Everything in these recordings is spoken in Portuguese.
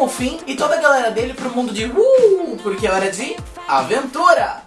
o Finn e toda a galera dele pro mundo de uh, porque é hora de aventura!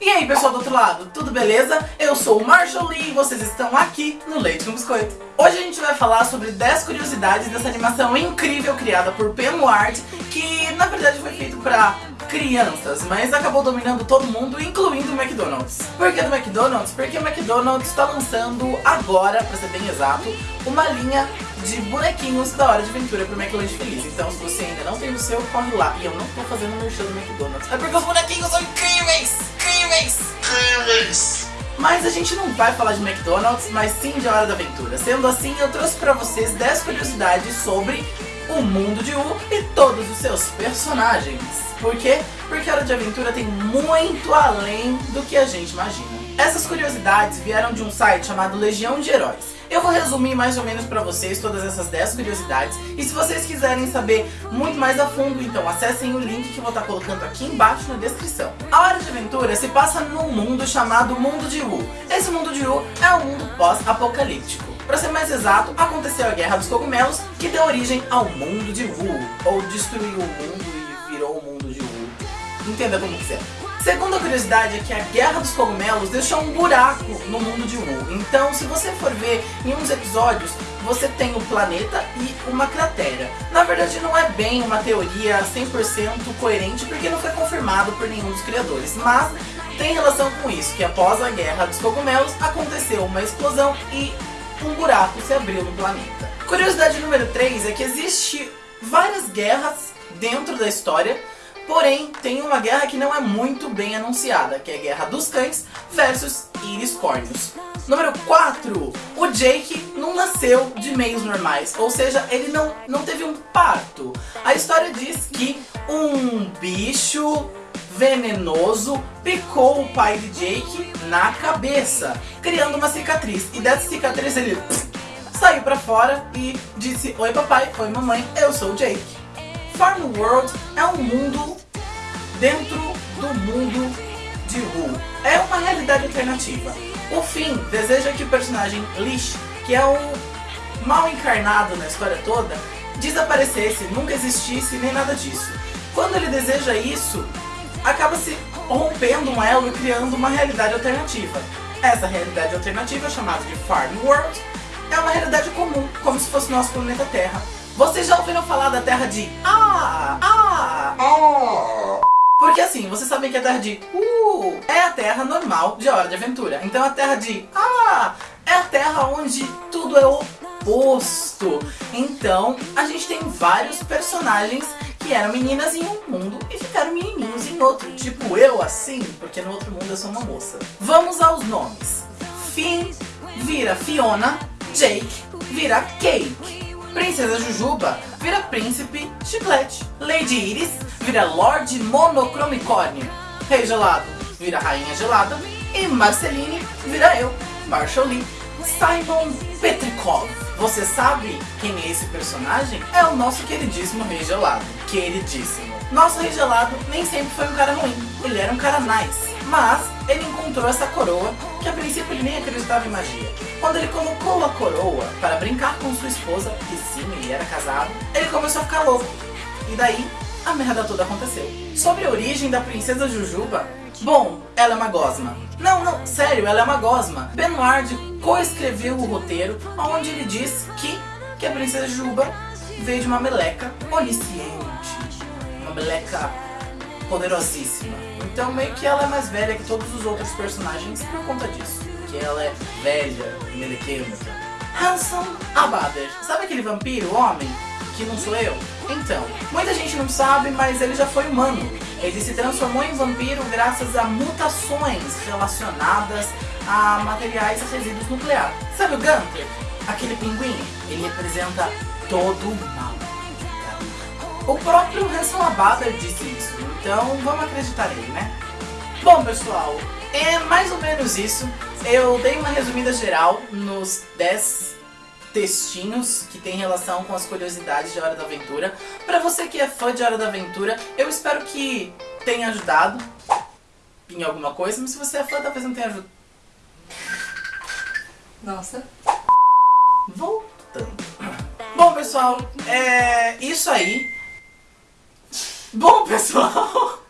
E aí pessoal do outro lado, tudo beleza? Eu sou o Marshall Lee e vocês estão aqui no Leite com Biscoito. Hoje a gente vai falar sobre 10 curiosidades dessa animação incrível criada por Penward, que na verdade foi feito pra crianças, mas acabou dominando todo mundo, incluindo o McDonald's. Por que do McDonald's? Porque o McDonald's está lançando agora, pra ser bem exato, uma linha de bonequinhos da Hora de Aventura pro McLanche Feliz. Então se você ainda não tem o seu, corre lá. E eu não tô fazendo merchan do McDonald's. É porque os bonequinhos são incríveis! Incríveis! Incríveis! Mas a gente não vai falar de McDonald's, mas sim de Hora da Aventura. Sendo assim, eu trouxe pra vocês 10 curiosidades sobre o mundo de U e todos os seus personagens. Por quê? Porque Hora de Aventura tem muito além do que a gente imagina. Essas curiosidades vieram de um site chamado Legião de Heróis. Eu vou resumir mais ou menos pra vocês todas essas 10 curiosidades e se vocês quiserem saber muito mais a fundo, então acessem o link que vou estar colocando aqui embaixo na descrição. A Hora de Aventura se passa num mundo chamado Mundo de U. Esse Mundo de U é um mundo pós-apocalíptico. Para ser mais exato, aconteceu a Guerra dos Cogumelos, que deu origem ao Mundo de Wu, ou destruiu o mundo e virou o Mundo de Wu. Entenda como quiser. Segunda curiosidade é que a Guerra dos Cogumelos deixou um buraco no mundo de Wu. Então, se você for ver em uns episódios, você tem o planeta e uma cratera. Na verdade, não é bem uma teoria 100% coerente, porque não foi confirmado por nenhum dos criadores. Mas tem relação com isso, que após a Guerra dos Cogumelos, aconteceu uma explosão e um buraco se abriu no planeta. Curiosidade número 3 é que existe várias guerras dentro da história, porém tem uma guerra que não é muito bem anunciada, que é a Guerra dos Cães versus Iris-Córneos. Número 4, o Jake não nasceu de meios normais, ou seja, ele não, não teve um parto. A história diz que um bicho venenoso picou o pai de Jake na cabeça, criando uma cicatriz. E dessa cicatriz ele pss, saiu pra fora e disse Oi papai, oi mamãe, eu sou o Jake. Farm World é um mundo dentro do mundo de Wu. É uma realidade alternativa. O Finn deseja que o personagem Lish, que é o mal encarnado na história toda, desaparecesse, nunca existisse nem nada disso. Quando ele deseja isso, acaba se rompendo um elo e criando uma realidade alternativa. Essa realidade alternativa, chamada de Farm World, é uma realidade comum, como se fosse nosso planeta Terra. Vocês já ouviram falar da Terra de Ah! Ah! Ah! Assim, vocês sabem que a Terra de Uh é a Terra normal de Hora de Aventura. Então a Terra de Ah é a Terra onde tudo é oposto. Então a gente tem vários personagens que eram meninas em um mundo e ficaram menininhos em outro. Tipo eu assim, porque no outro mundo eu sou uma moça. Vamos aos nomes. Finn vira Fiona, Jake vira Cake. Princesa Jujuba vira Príncipe Chiclete. Lady Iris vira Lorde Monocromicórnio. Rei Gelado vira Rainha Gelada. E Marceline vira eu, Marshall Lee. Simon Petrikov. Você sabe quem é esse personagem? É o nosso queridíssimo Rei Gelado. Queridíssimo. Nosso Rei Gelado nem sempre foi um cara ruim. Ele era um cara nice. Mas ele encontrou essa coroa que a princípio ele nem acreditava em magia. Quando ele colocou a coroa para brincar com sua esposa, que sim, ele era casado, ele começou a ficar louco. E daí, a merda toda aconteceu. Sobre a origem da princesa Jujuba, bom, ela é uma gosma. Não, não, sério, ela é uma gosma. Benoit coescreveu o roteiro, onde ele diz que, que a princesa Jujuba veio de uma meleca onisciente. Uma meleca poderosíssima. Então meio que ela é mais velha que todos os outros personagens por conta disso. Que ela é velha, melequenta. Hanson Abader. Sabe aquele vampiro, homem, que não sou eu? Então, muita gente não sabe, mas ele já foi humano. Ele se transformou em vampiro graças a mutações relacionadas a materiais e resíduos nucleares. Sabe o Gunter? Aquele pinguim? Ele representa todo o mal. O próprio Hanson Abader disse isso, então vamos acreditar nele, né? Bom, pessoal, é mais ou menos isso. Eu dei uma resumida geral nos 10 textinhos que tem relação com as curiosidades de Hora da Aventura. Pra você que é fã de Hora da Aventura, eu espero que tenha ajudado em alguma coisa, mas se você é fã, talvez não tenha ajudado. Nossa. Voltando. Bom, pessoal, é isso aí. Bom, pessoal...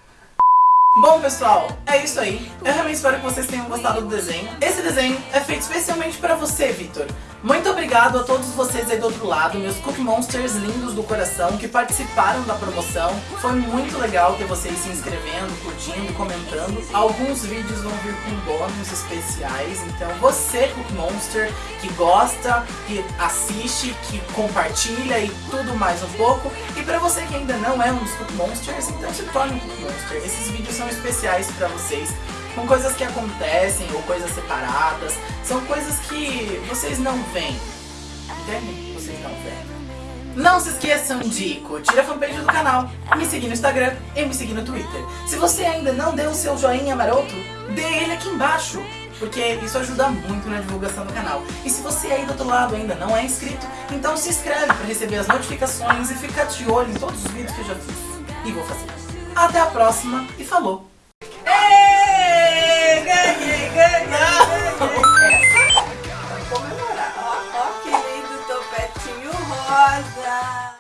Bom, pessoal, é isso aí. Eu realmente espero que vocês tenham gostado do desenho. Esse desenho é feito especialmente pra você, Vitor. Muito obrigado a todos vocês aí do outro lado, meus Cookie Monsters lindos do coração que participaram da promoção. Foi muito legal ter vocês se inscrevendo, curtindo, comentando. Alguns vídeos vão vir com bônus especiais, então você, Cookie Monster, que gosta, que assiste, que compartilha e tudo mais um pouco. E pra você que ainda não é um dos Cookie Monsters, então se torne um Cookie Monster. Esses vídeos são especiais pra vocês com coisas que acontecem ou coisas separadas. São coisas que vocês não veem. Entendem? Vocês não veem. Não se esqueçam de curtir a fanpage do canal, me seguir no Instagram e me seguir no Twitter. Se você ainda não deu o seu joinha maroto, dê ele aqui embaixo, porque isso ajuda muito na divulgação do canal. E se você aí do outro lado ainda não é inscrito, então se inscreve para receber as notificações e ficar de olho em todos os vídeos que eu já fiz. E vou fazer. Até a próxima e falou! Ei, ganhei, ganhei.